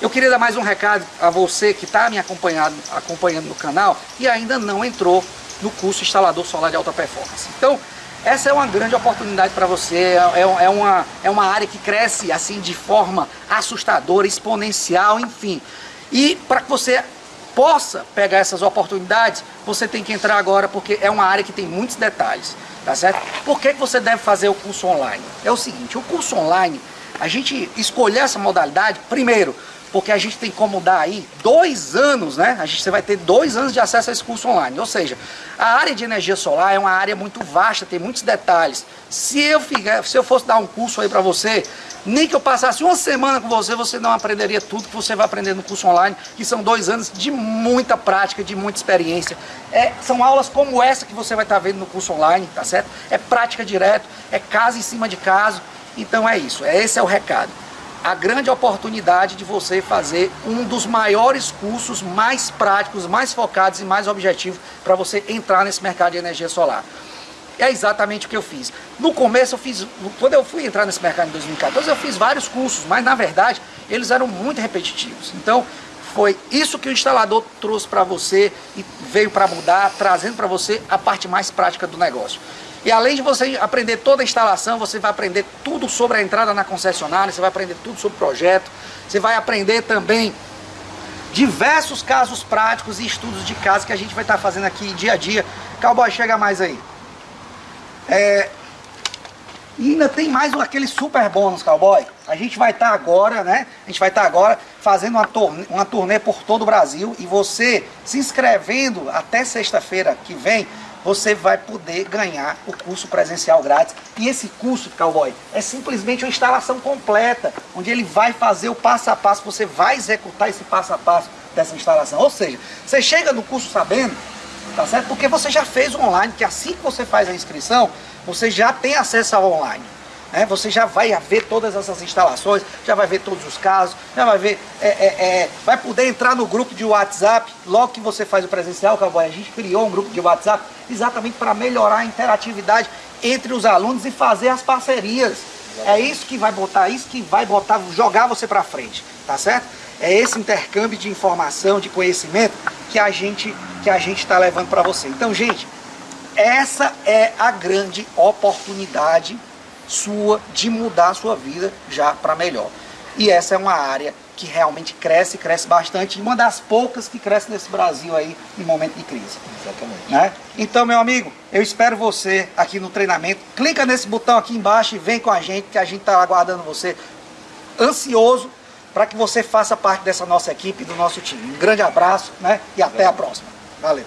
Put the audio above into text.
Eu queria dar mais um recado a você que está me acompanhando, acompanhando no canal e ainda não entrou no curso Instalador Solar de Alta Performance. Então, essa é uma grande oportunidade para você, é, é, uma, é uma área que cresce assim de forma assustadora, exponencial, enfim. E para que você possa pegar essas oportunidades, você tem que entrar agora porque é uma área que tem muitos detalhes, tá certo? Por que você deve fazer o curso online? É o seguinte, o curso online, a gente escolher essa modalidade, primeiro, porque a gente tem como dar aí dois anos, né? A gente vai ter dois anos de acesso a esse curso online. Ou seja, a área de energia solar é uma área muito vasta, tem muitos detalhes. Se eu, ficar, se eu fosse dar um curso aí para você, nem que eu passasse uma semana com você, você não aprenderia tudo que você vai aprender no curso online, que são dois anos de muita prática, de muita experiência. É, são aulas como essa que você vai estar tá vendo no curso online, tá certo? É prática direto, é caso em cima de caso. Então é isso, é, esse é o recado a grande oportunidade de você fazer um dos maiores cursos mais práticos, mais focados e mais objetivos para você entrar nesse mercado de energia solar. É exatamente o que eu fiz. No começo eu fiz, quando eu fui entrar nesse mercado em 2014, eu fiz vários cursos, mas na verdade eles eram muito repetitivos. Então foi isso que o instalador trouxe para você e veio para mudar, trazendo para você a parte mais prática do negócio. E além de você aprender toda a instalação, você vai aprender tudo sobre a entrada na concessionária, você vai aprender tudo sobre o projeto, você vai aprender também diversos casos práticos e estudos de caso que a gente vai estar fazendo aqui dia a dia. Cowboy, chega mais aí. É, e ainda tem mais aquele super bônus, cowboy. A gente vai estar agora, né? A gente vai estar agora fazendo uma turnê, uma turnê por todo o Brasil. E você se inscrevendo até sexta-feira que vem, você vai poder ganhar o curso presencial grátis. E esse curso, Cowboy, é simplesmente uma instalação completa, onde ele vai fazer o passo a passo, você vai executar esse passo a passo dessa instalação. Ou seja, você chega no curso sabendo, tá certo? Porque você já fez o online, que assim que você faz a inscrição, você já tem acesso ao online. Né? Você já vai ver todas essas instalações, já vai ver todos os casos, já vai ver, é, é, é, vai poder entrar no grupo de WhatsApp, logo que você faz o presencial, Cowboy, a gente criou um grupo de WhatsApp exatamente para melhorar a interatividade entre os alunos e fazer as parcerias. É isso que vai botar, isso que vai botar, jogar você para frente, tá certo? É esse intercâmbio de informação, de conhecimento que a gente que a gente está levando para você. Então, gente, essa é a grande oportunidade sua de mudar a sua vida já para melhor. E essa é uma área que realmente cresce, cresce bastante, e uma das poucas que cresce nesse Brasil aí em momento de crise. Exatamente. Né? Então, meu amigo, eu espero você aqui no treinamento. Clica nesse botão aqui embaixo e vem com a gente, que a gente está aguardando você ansioso para que você faça parte dessa nossa equipe, do nosso time. Um grande abraço né? e até a próxima. Valeu.